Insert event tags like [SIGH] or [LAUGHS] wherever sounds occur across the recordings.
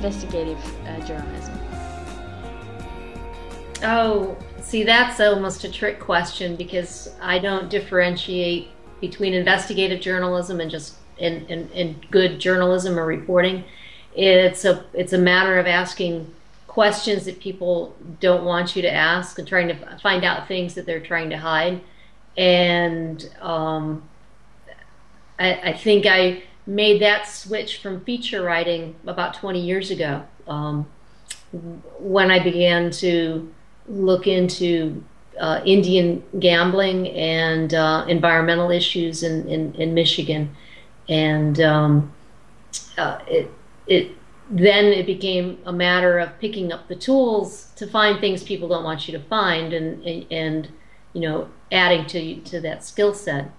investigative uh, journalism? Oh, see, that's almost a trick question because I don't differentiate between investigative journalism and just in, in, in good journalism or reporting. It's a it's a matter of asking questions that people don't want you to ask and trying to find out things that they're trying to hide. And um, I, I, think I made that switch from feature writing about 20 years ago um, when I began to look into uh, Indian gambling and uh, environmental issues in, in, in Michigan. And um, uh, it, it then it became a matter of picking up the tools to find things people don't want you to find and and you know adding to to that skill set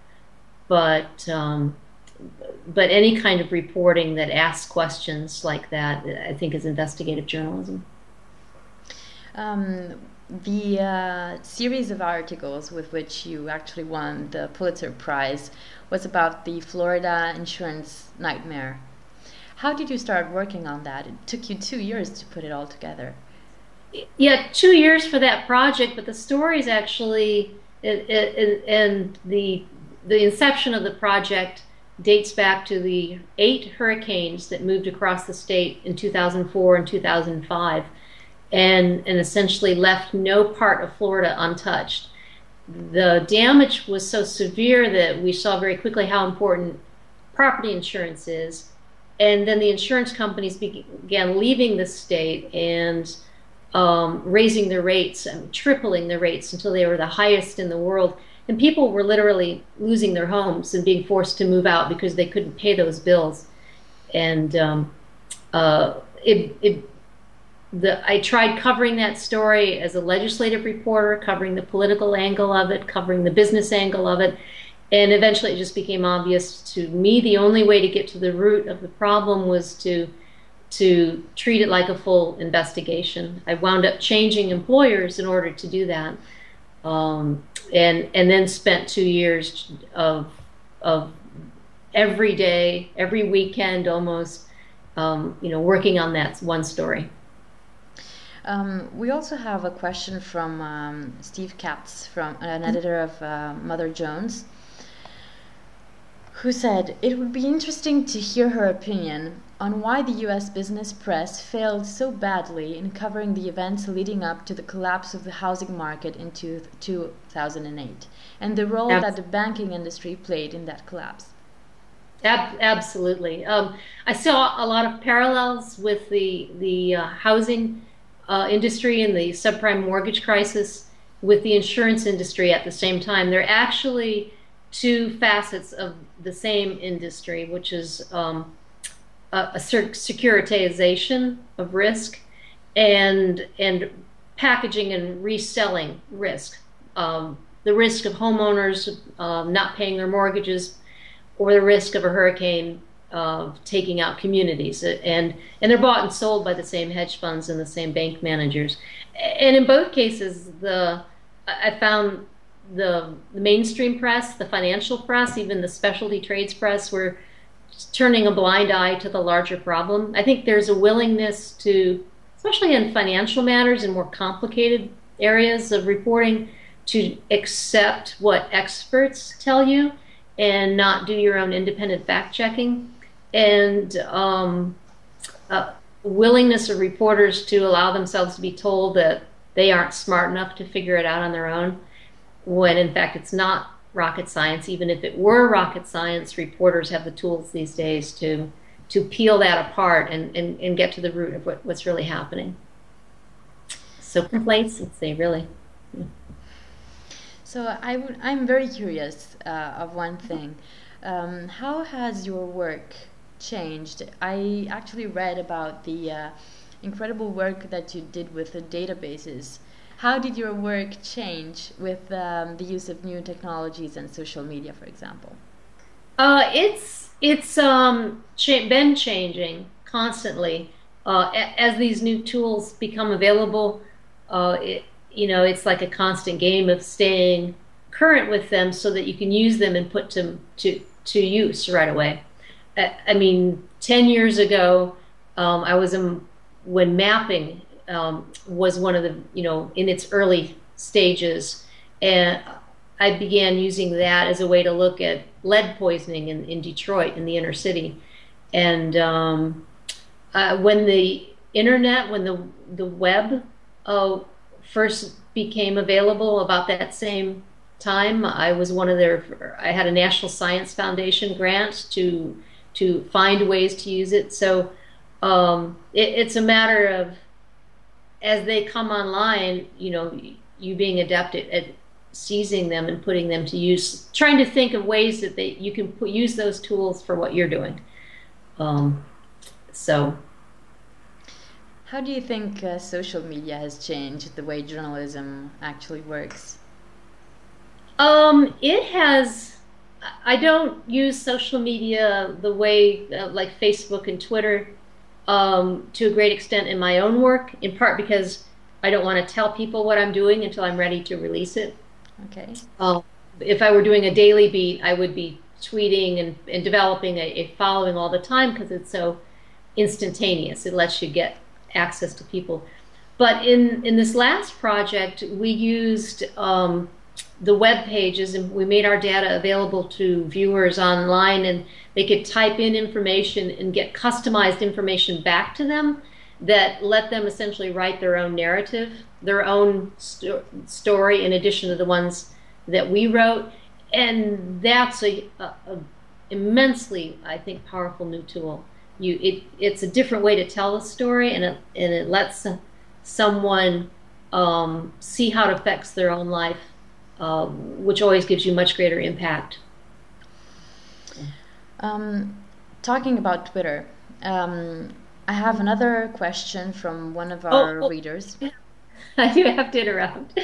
but um, but any kind of reporting that asks questions like that I think is investigative journalism um, the uh, series of articles with which you actually won the Pulitzer Prize was about the Florida insurance nightmare how did you start working on that? It took you two years to put it all together. Yeah, two years for that project, but the story is actually and the the inception of the project dates back to the eight hurricanes that moved across the state in 2004 and 2005 and and essentially left no part of Florida untouched. The damage was so severe that we saw very quickly how important property insurance is and then the insurance companies began leaving the state and um, raising their rates and tripling their rates until they were the highest in the world. And people were literally losing their homes and being forced to move out because they couldn't pay those bills. And um, uh, it, it, the, I tried covering that story as a legislative reporter, covering the political angle of it, covering the business angle of it, and eventually it just became obvious to me the only way to get to the root of the problem was to to treat it like a full investigation. I wound up changing employers in order to do that, um, and and then spent two years of of every day, every weekend, almost, um, you know, working on that one story. Um, we also have a question from um, Steve Katz, from an editor of uh, Mother Jones who said it would be interesting to hear her opinion on why the US business press failed so badly in covering the events leading up to the collapse of the housing market in two, 2008 and the role that the banking industry played in that collapse. Absolutely. Um, I saw a lot of parallels with the, the uh, housing uh, industry and the subprime mortgage crisis with the insurance industry at the same time. They're actually two facets of the same industry, which is um, a, a securitization of risk and and packaging and reselling risk. Um, the risk of homeowners um, not paying their mortgages, or the risk of a hurricane uh, taking out communities, and and they're bought and sold by the same hedge funds and the same bank managers. And in both cases, the I found the, the mainstream press, the financial press, even the specialty trades press were turning a blind eye to the larger problem. I think there's a willingness to, especially in financial matters and more complicated areas of reporting, to accept what experts tell you and not do your own independent fact checking. And um, willingness of reporters to allow themselves to be told that they aren't smart enough to figure it out on their own when in fact it's not rocket science. Even if it were rocket science, reporters have the tools these days to to peel that apart and, and, and get to the root of what, what's really happening. So complacency, really. So I would, I'm very curious uh, of one thing. Um, how has your work changed? I actually read about the uh, incredible work that you did with the databases how did your work change with um, the use of new technologies and social media, for example? Uh, it's it's um, cha- been changing constantly uh, as these new tools become available. Uh, it, you know, it's like a constant game of staying current with them so that you can use them and put to to to use right away. I, I mean, 10 years ago, um, I was in, when mapping um, was one of the, you know, in its early stages, and I began using that as a way to look at lead poisoning in, in Detroit, in the inner city. And um, uh, when the internet, when the, the web uh, first became available about that same time. I was one of their. I had a National Science Foundation grant to to find ways to use it. So um, it, it's a matter of as they come online, you know, you being adept at, at, seizing them and putting them to use, trying to think of ways that they you can put, use those tools for what you're doing. Um, so how do you think uh, social media has changed the way journalism actually works? Um, it has. I don't use social media the way uh, like Facebook and Twitter um, to a great extent in my own work, in part because I don't want to tell people what I'm doing until I'm ready to release it. Okay. Uh, if I were doing a daily beat, I would be tweeting and, and developing a, a following all the time because it's so instantaneous. It lets you get access to people. But in, in this last project, we used um, the web pages and we made our data available to viewers online and they could type in information and get customized information back to them that let them essentially write their own narrative, their own sto- story in addition to the ones that we wrote. And that's a, a, a immensely, I think, powerful new tool you it it's a different way to tell a story and it and it lets someone um, see how it affects their own life uh, which always gives you much greater impact um, talking about twitter um, i have another question from one of our oh, oh, readers [LAUGHS] I do have to interrupt.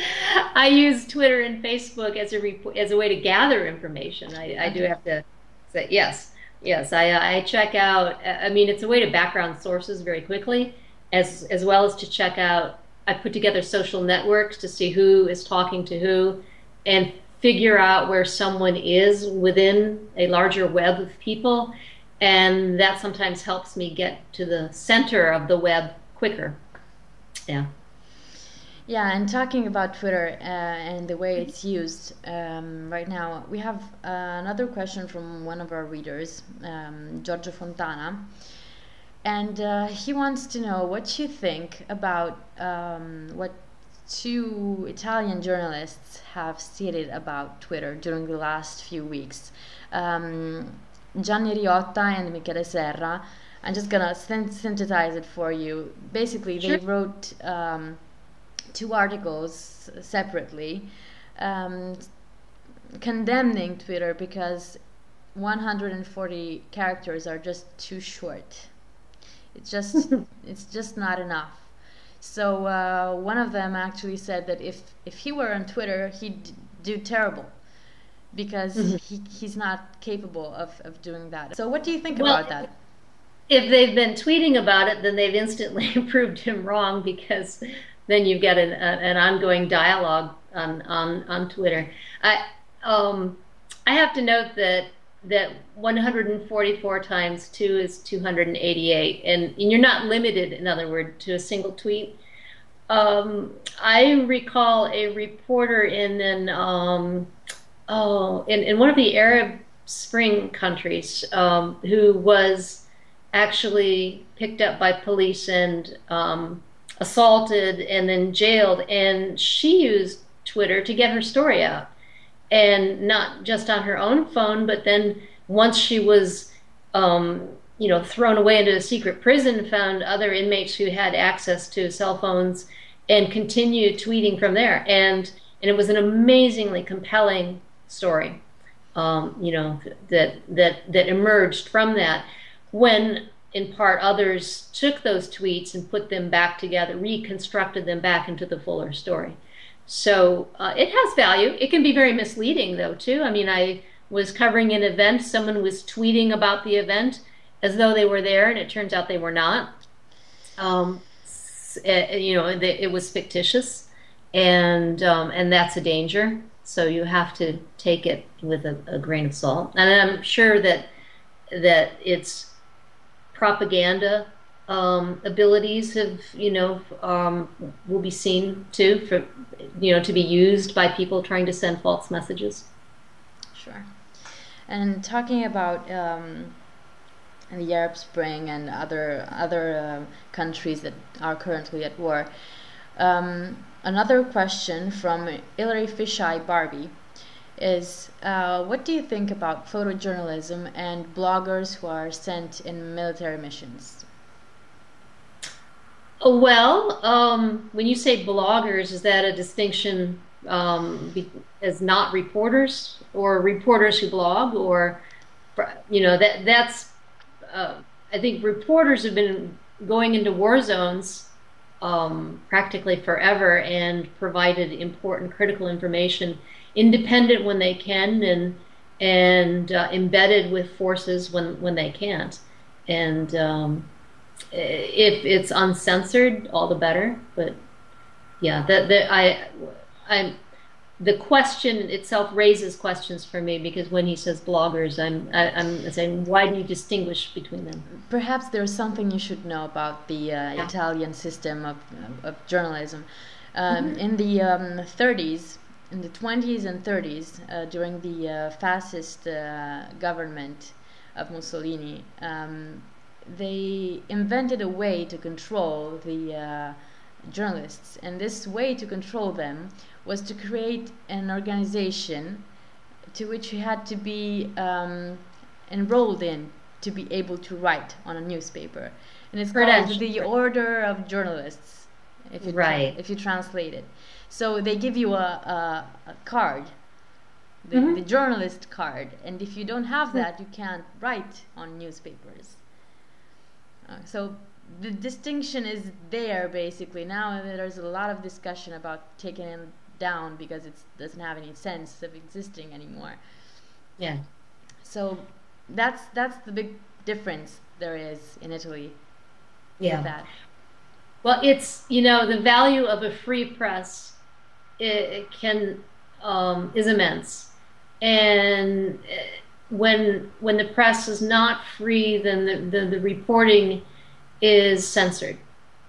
I use Twitter and Facebook as a as a way to gather information. I, I do have to say yes. Yes, I, uh, I check out. Uh, I mean, it's a way to background sources very quickly, as as well as to check out. I put together social networks to see who is talking to who, and figure out where someone is within a larger web of people, and that sometimes helps me get to the center of the web quicker. Yeah. Yeah, and talking about Twitter uh, and the way it's used um, right now, we have uh, another question from one of our readers, um, Giorgio Fontana. And uh, he wants to know what you think about um, what two Italian journalists have stated about Twitter during the last few weeks. Um, Gianni Riotta and Michele Serra. I'm just gonna synthesize it for you. Basically, they sure. wrote um, two articles separately um, condemning Twitter because 140 characters are just too short. It's just [LAUGHS] it's just not enough. So uh, one of them actually said that if if he were on Twitter, he'd do terrible because mm-hmm. he, he's not capable of, of doing that. So what do you think well, about that? If they've been tweeting about it, then they've instantly [LAUGHS] proved him wrong because then you get an, an ongoing dialogue on, on, on Twitter. I, um, I have to note that that 144 times 2 is 288 and, and you're not limited in other words to a single tweet um, i recall a reporter in an um, oh in, in one of the arab spring countries um, who was actually picked up by police and um, assaulted and then jailed. And she used Twitter to get her story out. And not just on her own phone, but then once she was, um, you know, thrown away into a secret prison, found other inmates who had access to cell phones and continued tweeting from there. And and it was an amazingly compelling story, um, you know, that that that emerged from that. When in part, others took those tweets and put them back together, reconstructed them back into the fuller story. So uh, it has value. It can be very misleading, though, too. I mean, I was covering an event, someone was tweeting about the event as though they were there, and it turns out they were not. Um, it, eh, you know, it was fictitious, and um, and that's a danger. So you have to take it with a, a grain of salt. And I'm sure that that its propaganda um, abilities have, you know, um, will be seen too for, you know, to be used by people trying to send false messages. Sure. And talking about um, the Arab Spring and other other uh, countries that are currently at war, um, another question from Hilary Fisheye Barbie is uh, what do you think about photojournalism and bloggers who are sent in military missions? Well, um, when you say bloggers, is that a distinction um, as not reporters or reporters who blog, or you know that that's uh, I think reporters have been going into war zones um, practically forever and provided important critical information, independent when they can and and uh, embedded with forces when when they can't, and um, if it's uncensored, all the better. But yeah, that that I I'm the question itself raises questions for me because when he says bloggers, I'm I, am i am saying why do you distinguish between them? Perhaps there's something you should know about the uh, yeah. Italian system of, of journalism. Um, mm-hmm. In the um, 30s, in the 20s and 30s, uh, during the uh, fascist uh, government of Mussolini, um, they invented a way to control the uh, journalists, and this way to control them was to create an organization to which you had to be um, enrolled in to be able to write on a newspaper, and it's called the Order of Journalists. If you right. if you translate it, so they give you a, a, a card, the, mm-hmm. the, journalist card, and if you don't have mm-hmm. that, you can't write on newspapers. Uh, so the distinction is there basically. Now there's a lot of discussion about taking it down because it doesn't have any sense of existing anymore. Yeah. So that's that's the big difference there is in Italy. Yeah. that. Well, it's you know the value of a free press it, it can um, is immense, and uh, when when the press is not free, then the, the, the reporting is censored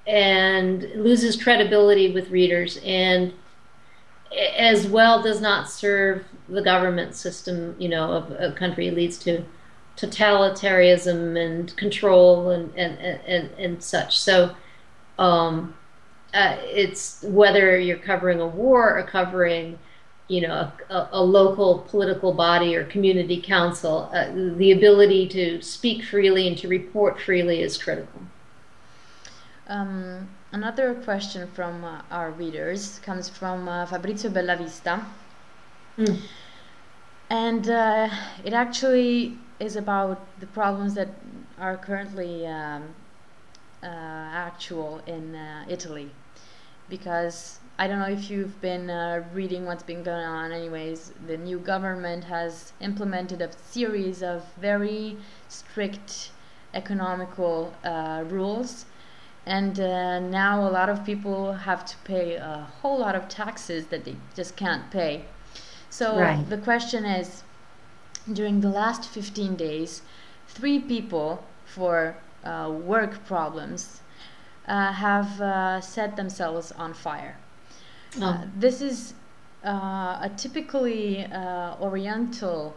and loses credibility with readers and as well does not serve the government system you know of a country. Leads to totalitarianism and control and and, and, and such. So um, uh, it's whether you're covering a war or covering you know a, a local political body or community council uh, the ability to speak freely and to report freely is critical um, another question from uh, our readers comes from uh, Fabrizio Bellavista. Mm. And uh, it actually is about the problems that are currently um, uh, actual in uh, Italy. Because I don't know if you've been uh, reading what's been going on, anyways, the new government has implemented a series of very strict economical rules and uh, now a lot of people have to pay a whole lot of taxes that they just can't pay. So right. the question is during the last 15 days, three people for uh, work problems uh, have uh, set themselves on fire. Oh. Uh, this is uh, a typically Oriental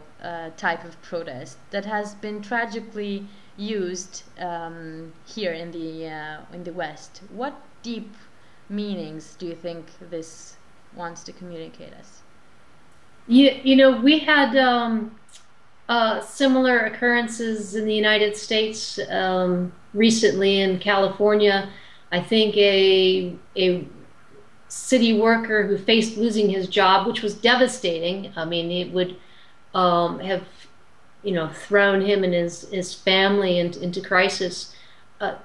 type of protest that has been tragically used um, here in the uh, in the West. What deep meanings do you think this wants to communicate us? You you know we had um, uh, similar occurrences in the United States um, recently in California. I think a a city worker who faced losing his job, which was devastating. I mean, it would um, have you know, thrown him and his, his family into, into crisis, uh,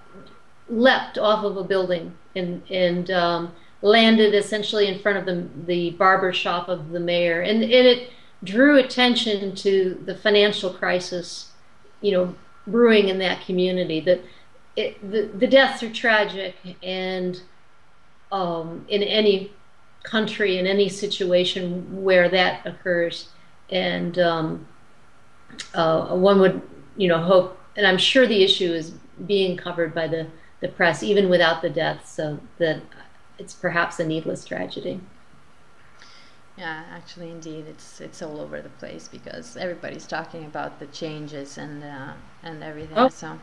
leapt off of a building and, and um, landed essentially in front of the, the barber shop of the mayor. And, and it drew attention to the financial crisis, you know, brewing in that community. That it, the, the deaths are tragic, and um, in any country in any situation where that occurs, and um, uh, one would you know hope, and I'm sure the issue is being covered by the the press even without the deaths, so that it's perhaps a needless tragedy. Yeah, actually, indeed, it's it's all over the place because everybody's talking about the changes and uh, and everything. Oh, so,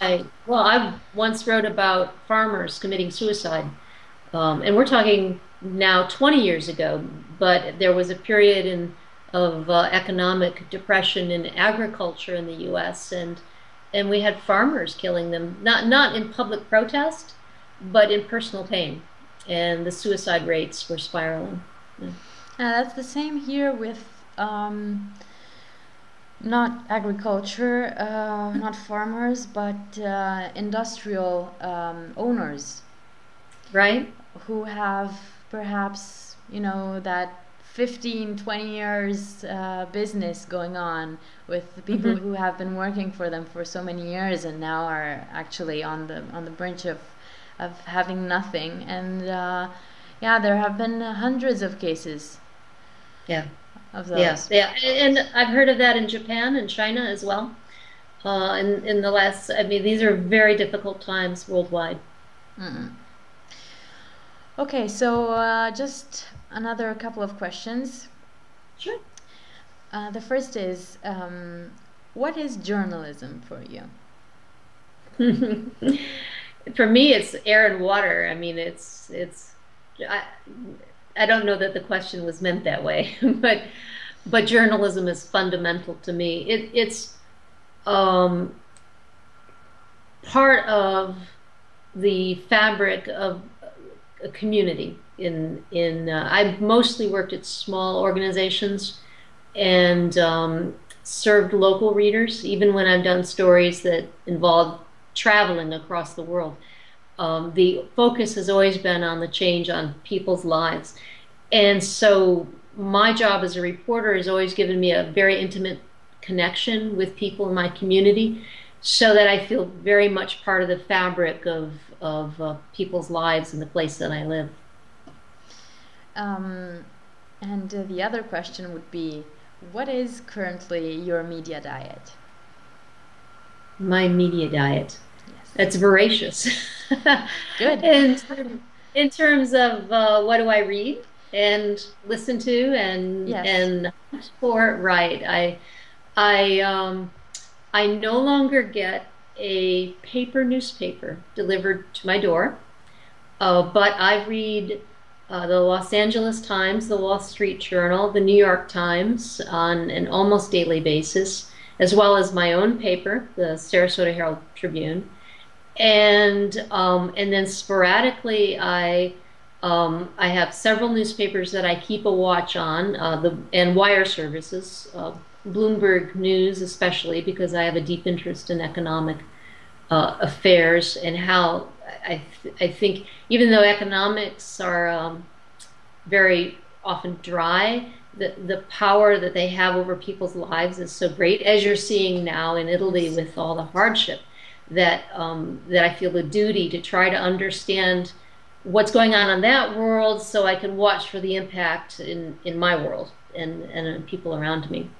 I, well, I once wrote about farmers committing suicide, um, and we're talking now 20 years ago. But there was a period in of uh, economic depression in agriculture in the U.S. and and we had farmers killing them, not not in public protest, but in personal pain, and the suicide rates were spiraling. Yeah. Uh, that's the same here with um, not agriculture, uh, not farmers, but uh, industrial um, owners, right? Who have perhaps you know that 15, 20 years uh, business going on with the people mm-hmm. who have been working for them for so many years and now are actually on the on the brink of of having nothing. And uh, yeah, there have been hundreds of cases yeah. Of those. Yeah, yeah, and I've heard of that in Japan and China as well. Uh, in in the last, I mean, these are very difficult times worldwide. Mm-mm. Okay, so uh, just another couple of questions. Sure. Uh, the first is, um, what is journalism for you? [LAUGHS] for me, it's air and water. I mean, it's it's. I, I don't know that the question was meant that way, [LAUGHS] but but journalism is fundamental to me. It, it's um, part of the fabric of a community. In in uh, I've mostly worked at small organizations and um, served local readers, even when I've done stories that involve traveling across the world. Um, the focus has always been on the change on people's lives. And so my job as a reporter has always given me a very intimate connection with people in my community so that I feel very much part of the fabric of, of uh, people's lives in the place that I live. Um, and uh, the other question would be what is currently your media diet? My media diet. Yes. It's voracious. [LAUGHS] Good. [LAUGHS] in, in terms of uh, what do I read and listen to and yes. and for right. I I um I no longer get a paper newspaper delivered to my door, uh, but I read uh, the Los Angeles Times, the Wall Street Journal, the New York Times on an almost daily basis, as well as my own paper, the Sarasota Herald Tribune, and um, and then sporadically I um, I have several newspapers that I keep a watch on, uh, the and wire services, uh, Bloomberg News especially because I have a deep interest in economic uh, affairs and how I th- I think even though economics are um, very often dry, the the power that they have over people's lives is so great, as you're seeing now in Italy with all the hardship. That um, that I feel the duty to try to understand what's going on in that world so I can watch for the impact in, in my world and, and people around me.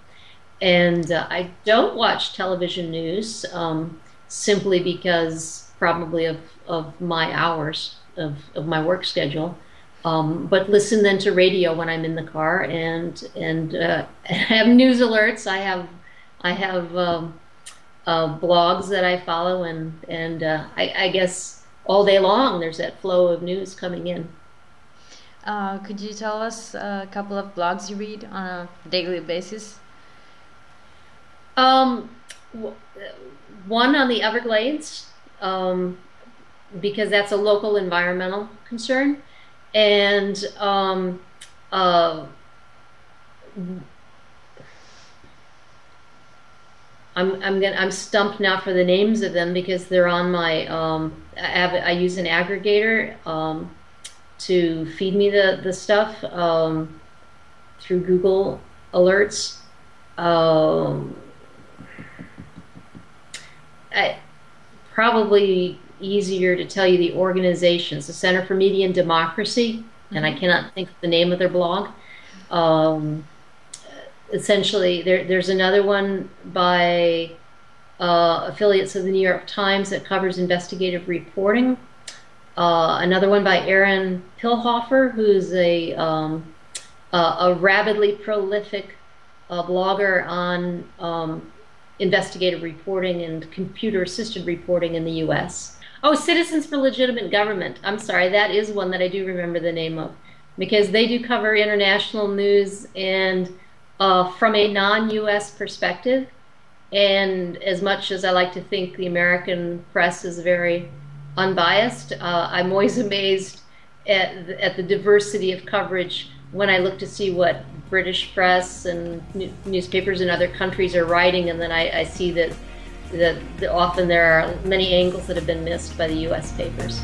And uh, I don't watch television news um, simply because probably of, of my hours of, of my work schedule. Um, but listen then to radio when I'm in the car and and uh, [LAUGHS] have news alerts. I have I have um, uh, blogs that I follow and and uh, I, I guess all day long there's that flow of news coming in. Uh, could you tell us a couple of blogs you read on a daily basis? Um, one on the Everglades, um, because that's a local environmental concern, and um, uh, I'm I'm gonna I'm stumped now for the names of them because they're on my um, I, have, I use an aggregator um, to feed me the the stuff um, through Google Alerts. Um, I, probably easier to tell you the organizations. The Center for Media and Democracy and I cannot think of the name of their blog. Um, essentially, there, there's another one by uh, affiliates of the New York Times that covers investigative reporting. Uh, another one by Aron Pilhofer, who's a, um, a rabidly prolific uh, blogger on um, investigative reporting and computer assisted reporting in the US. Oh, Citizens for Legitimate Government. I'm sorry, that is one that I do remember the name of because they do cover international news and uh, from a non US perspective. And as much as I like to think the American press is very unbiased, uh, I'm always [LAUGHS] amazed at at the diversity of coverage when I look to see what British press and newspapers in other countries are writing, and then I, I see that, that, that often there are many angles that have been missed by the U.S. papers.